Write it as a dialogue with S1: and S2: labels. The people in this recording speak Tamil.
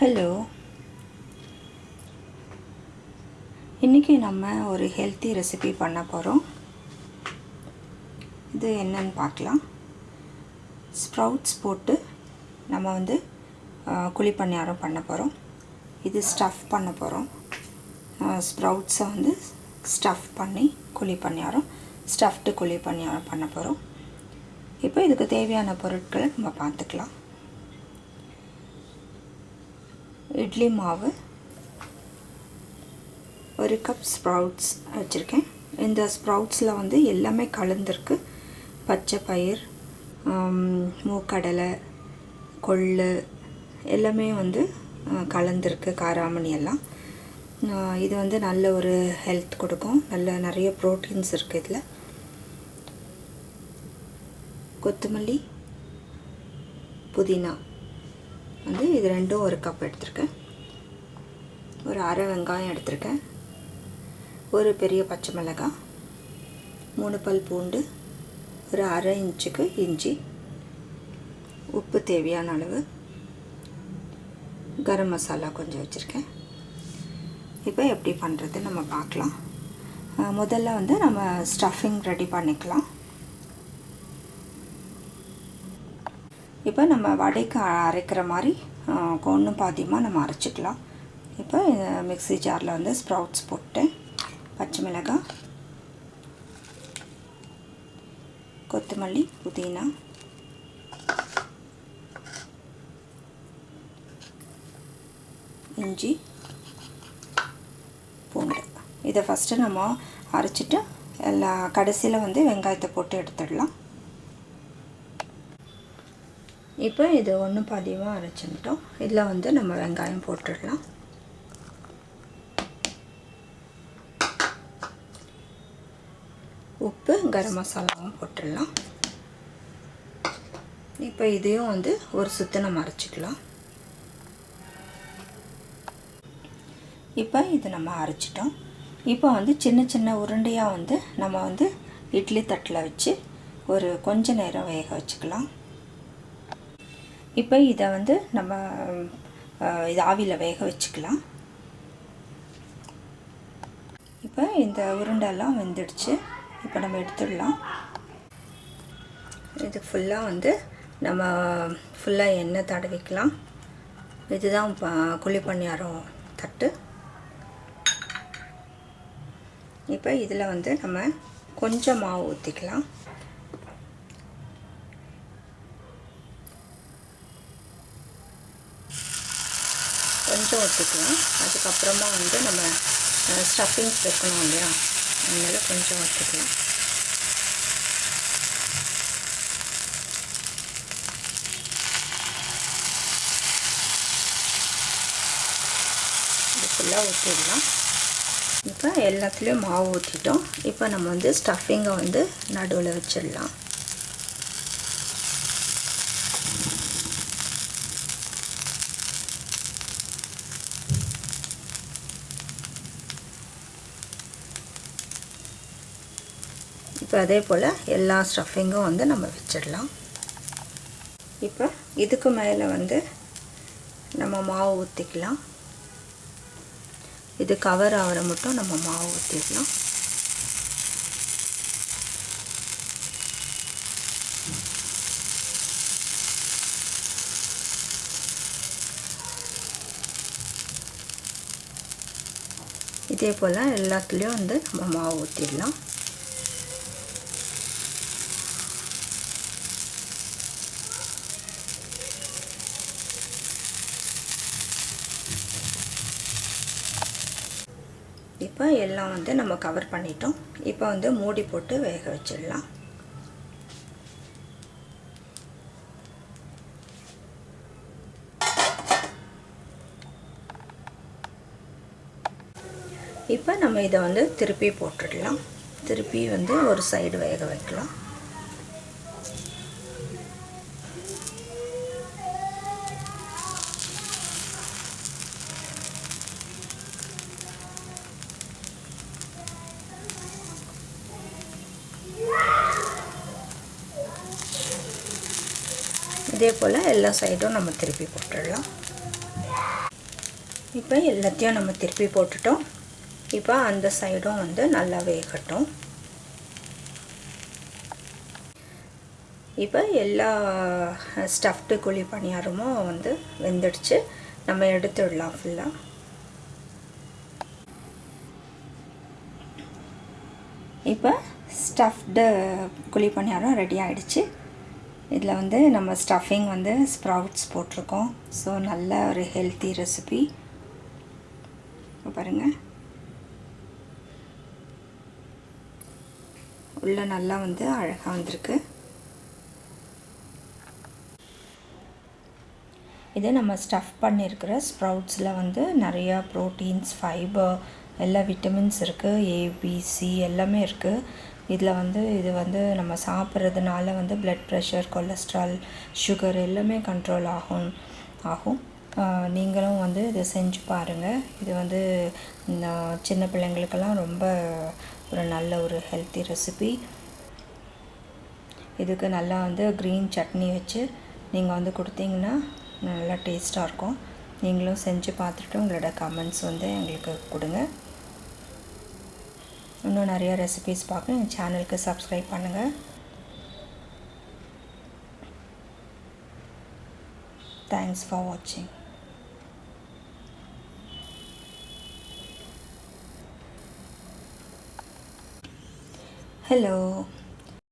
S1: ஹலோ இன்றைக்கி நம்ம ஒரு ஹெல்த்தி ரெசிபி பண்ண போகிறோம் இது என்னன்னு பார்க்கலாம். ஸ்ப்ரவுட்ஸ் போட்டு நம்ம வந்து குழி பணியாரம் பண்ண போகிறோம் இது ஸ்டஃப் பண்ண போகிறோம் ஸ்ப்ரவுட்ஸை வந்து ஸ்டஃப் பண்ணி குழி பணியாரம் ஸ்டஃப்டு குழி பணியாரம் பண்ண போகிறோம் இப்போ இதுக்கு தேவையான பொருட்களை நம்ம பார்த்துக்கலாம். இட்லி மாவு ஒரு கப் ஸ்ப்ரவுட்ஸ் வச்சுருக்கேன். இந்த ஸ்ப்ரவுட்ஸில் வந்து எல்லாமே கலந்துருக்கு. பச்சை பயிர் மூக்கடலை கொள்ளு எல்லாமே வந்து கலந்துருக்கு காராமணி எல்லாம். இது வந்து நல்ல ஒரு ஹெல்த் கொடுக்கும். நல்ல நிறைய ப்ரோட்டீன்ஸ் இருக்குது இதில். கொத்தமல்லி புதினா. வந்து இது ரெண்டும் ஒரு கப் எடுத்திருக்கேன். ஒரு அரை வெங்காயம் எடுத்திருக்கேன். ஒரு பெரிய பச்சை மிளகாய் மூணு பல் பூண்டு ஒரு அரை இன்ச்சுக்கு இஞ்சி உப்பு தேவையான அளவு கரம் மசாலா கொஞ்சம் வச்சுருக்கேன். இப்போ எப்படி பண்ணுறது நம்ம பார்க்கலாம். முதல்ல வந்து நம்ம ஸ்டஃபிங் ரெடி பண்ணிக்கலாம். இப்போ நம்ம வடைக்கு அரைக்கிற மாதிரி ஒன்றும் பாதியமாக நம்ம அரைச்சிக்கலாம். இப்போ மிக்ஸி ஜாரில் வந்து ஸ்ப்ரவுட்ஸ் போட்டு பச்சை மிளகாய் கொத்தமல்லி புதினா இஞ்சி பூண்டு. இதை ஃபஸ்ட்டு நம்ம அரைச்சிட்டு எல்லா கடைசியில் வந்து வெங்காயத்தை போட்டு எடுத்துடலாம். இப்போ இது ஒன்று பாதியமாக அரைச்சிட்டோம் இதில் வந்து நம்ம வெங்காயம் போட்டுடலாம். உப்பு கரம் மசாலாவும் போட்டுடலாம். இப்போ இதையும் வந்து ஒரு சுத்து நம்ம அரைச்சிக்கலாம். இப்போ இது நம்ம அரைச்சிட்டோம். இப்போ வந்து சின்ன சின்ன உருண்டையாக வந்து நம்ம வந்து இட்லி தட்டில் வச்சு ஒரு கொஞ்ச நேரம் வேக வச்சுக்கலாம். இப்போ இதை வந்து நம்ம இது ஆவியில் வேக வச்சுக்கலாம். இப்போ இந்த உருண்டெல்லாம் வெந்துடுச்சு. இப்போ நம்ம எடுத்துடலாம். இது ஃபுல்லாக வந்து நம்ம ஃபுல்லாக எண்ணெய் தடவிக்கலாம். இதுதான் குழி பணியாரம் தட்டு. இப்போ இதில் வந்து நம்ம கொஞ்சம் மாவு ஊற்றிக்கலாம் மட்டும் ஊற்றிக்கலாம் அதுக்கப்புறமா வந்து நம்ம ஸ்டஃபிங்ஸ் வைக்கணும் இல்லையா? அதனால் கொஞ்சம் ஊற்றிக்கலாம் இது ஃபுல்லாக ஊற்றிடலாம் இப்போ எல்லாத்துலேயும் மாவு ஊற்றிட்டோம் இப்போ நம்ம வந்து ஸ்டஃபிங்கை வந்து நடுவில் வச்சிடலாம். இப்போ அதே போல் எல்லா ஸ்டஃபிங்கும் வந்து நம்ம வச்சிடலாம். இப்போ இதுக்கு மேலே வந்து நம்ம மாவு ஊற்றிக்கலாம் இது கவர் ஆகிற மட்டும் நம்ம மாவு ஊற்றிடலாம் இதே போல் எல்லாத்துலேயும் வந்து நம்ம மாவு ஊற்றிடலாம் இப்போ எல்லாம் வந்து நம்ம கவர் பண்ணிட்டோம். இப்போ வந்து மூடி போட்டு வேக வச்சிடலாம். இப்போ நம்ம இதை வந்து திருப்பி போட்டுடலாம். திருப்பி வந்து ஒரு சைடு வேக வைக்கலாம். இதே போல் எல்லா சைடும் நம்ம திருப்பி போட்டுடலாம். இப்போ எல்லாத்தையும் நம்ம திருப்பி போட்டுட்டோம். இப்போ அந்த சைடும் வந்து நல்லா வேகட்டும். இப்போ எல்லா ஸ்டஃப்டு குழி பணியாரமும் வந்து வெந்துடுச்சு. நம்ம எடுத்துடலாம் ஃபுல்லாக இப்போ ஸ்டஃப்டு குழி பணியாரம் ரெடி ஆகிடுச்சு இதில் வந்து நம்ம ஸ்டஃபிங் வந்து ஸ்ப்ரவுட்ஸ் போட்டிருக்கோம். ஸோ நல்ல ஒரு ஹெல்த்தி ரெசிபி பாருங்கள் உள்ளே நல்லா வந்து அழகாக வந்திருக்கு. இது நம்ம ஸ்டஃப் பண்ணியிருக்கிற ஸ்ப்ரவுட்ஸில் வந்து நிறையா ப்ரோட்டீன்ஸ் ஃபைபர் எல்லா விட்டமின்ஸ் இருக்குது ஏபிசி எல்லாமே இருக்குது இதில் வந்து இது வந்து நம்ம சாப்பிட்றதுனால வந்து ப்ளட் ப்ரெஷர் கொலஸ்ட்ரால் சுகர் எல்லாமே கண்ட்ரோல் ஆகும் ஆகும். நீங்களும் வந்து இதை செஞ்சு பாருங்கள் இது வந்து சின்ன பிள்ளைங்களுக்கெல்லாம் ரொம்ப ஒரு நல்ல ஒரு ஹெல்த்தி ரெசிபி இதுக்கு நல்லா வந்து க்ரீன் சட்னி வச்சு நீங்கள் வந்து கொடுத்தீங்கன்னா நல்லா டேஸ்ட்டாக இருக்கும். நீங்களும் செஞ்சு பார்த்துட்டு உங்களோட கமெண்ட்ஸ் வந்து எங்களுக்கு கொடுங்க. இன்னும் நிறைய ரெசிபீஸ் பார்க்க எங்கள் சேனலுக்கு சப்ஸ்கிரைப் பண்ணுங்கள் தேங்க்ஸ் ஃபார் வாட்சிங் hello